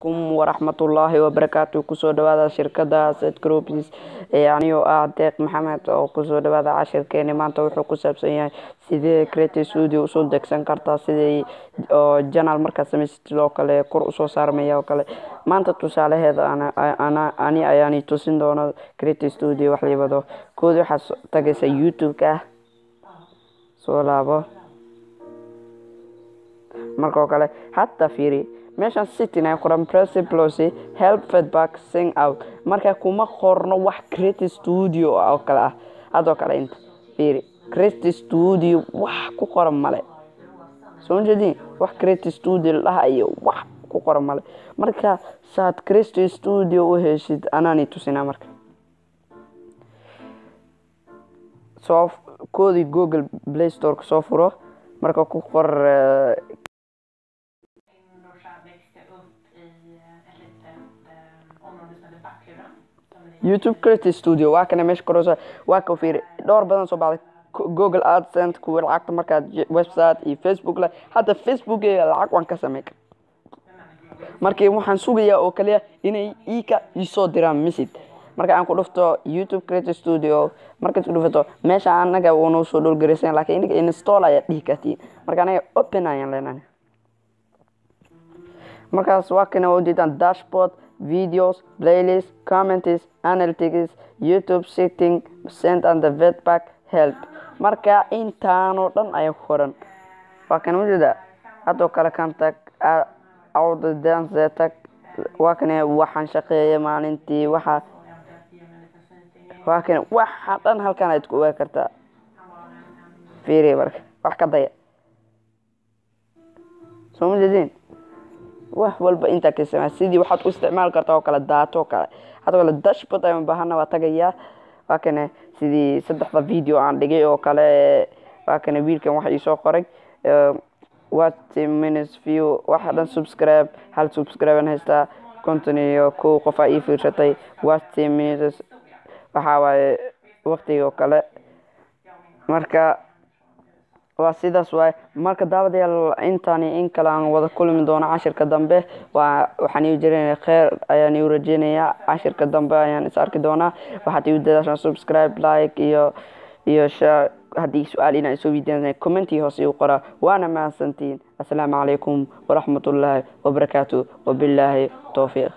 kum waraxmatullaahi wabarakaatu ku soo dhawaada shirkada set groups anigoo ah deeq maxamed oo ku soo dhawaada cashirkeeni. Maanta wuxuu ku saabsan yahay sidee creative studio u soo degsan kartaa sidii oo janal markaad samaysatid oo kale kor u soo saarmaya oo kale. Maanta tusaalaheeda ani ayaani tusin doono creative studio wax liibado. Kood waxaad tagaysa youtube-ka. Ah soo laabo. Markao kale hataa fiiri meeshaan sitin ay qoran principlosi help feedback sing out. Marka kuma qorno wax creative studio oo kale ah. Hadoo kale inta fiiri creative studio wax ku qoran male soo jeedin? Wax creative studio ladhaha iyo wax ku qoran male marka saad creative studio u heshid anaani tusinaa marka. Soo koodii google play storeka soo furo marka ku qor youtube creative studio waa kana meesha koreyso waa ka fiiri. Dhowr badan soo baxday google adsense kuwa lacagta markaad website iyo facebook le hadda facebook lacag waan ka samey markii waxaan sugayaa oo kaliya inay ika isoo diraan message. Marka aan ku dhufto youtube creative studio markaad ku dhufato meesha anaga uunoo soo dhowlgaraysan lakiin inaga install ayaad dhihi marka anaga open ayaan leenahay. Markaas waa kana ujeedaan dashboard videos playlist comments analytics youtube setting send and the feedback help. Marka intaanoo dhan ayaa ku qoran. Waa kana ujeeda haddoo kale kantag awda dance tag waa kana waxaan shaqeeya maalintii waxa waa kana waxa dhan halkan aad ku ogaa kartaa fiiri marka wax ka daya. Soo ma jeedin wax walba intaa ka samaa sidii waxaad u isticmaali kartaa oo kale daato oo kale. Hadoo kale dashboard ayaan baahana waa tagayaa waa kana sidii saddexda video aan dhigay oo kale waa kana wiilkan waxa iisoo qoray. What minutes view? Waxa dhan subscribe hal subscribe aan haystaa. Konton iyo kow qof aa ii fiirsatay. What minutes? Waxaa waaye waqtiga oo kale. Marka waa sidaas waay. Marka daawadayaal intaani in kale aan wada kulmi doono cashirka dambe waxaan iu jiranaya kheer ayaan iu rajeynayaa. Cashirka dambe ayaan is arki doonaa. Waxaad iu dadaashaan subscribe like iyo iyo share. Haddii su'aal inaa isoo weydiinay commentii hoose iu qoraa waana mahadsantiin. Assalaamu calaykum waraxmatullaahi wabarakaatu wabilaahi towfiiq